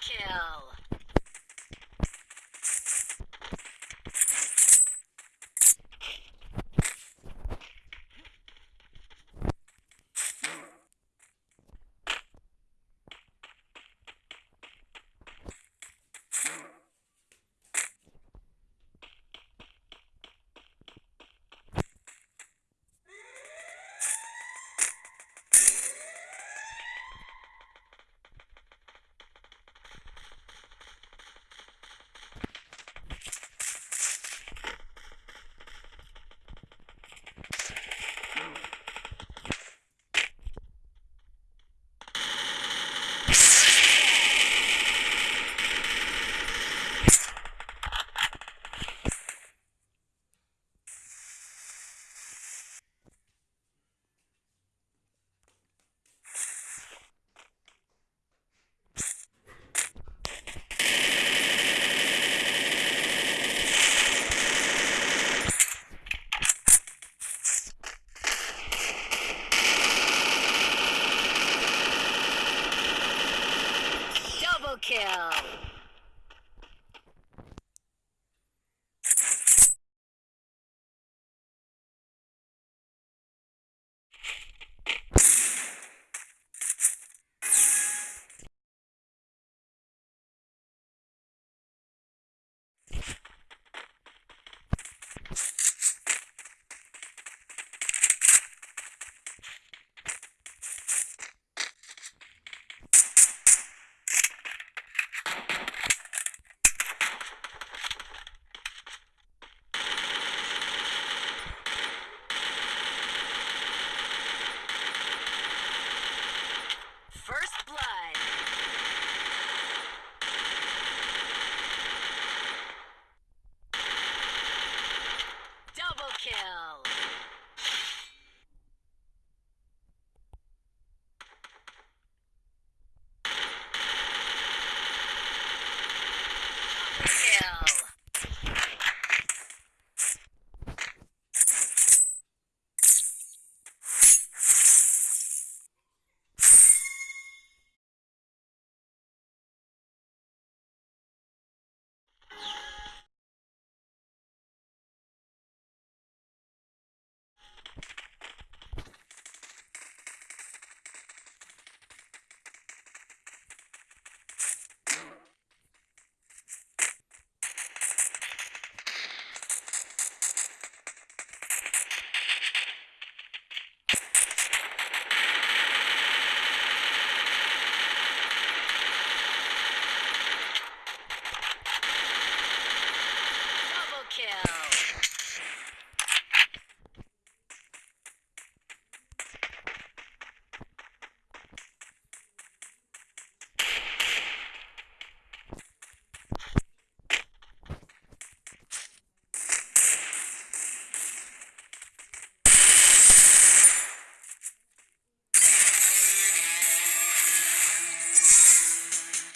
Kill. Kill.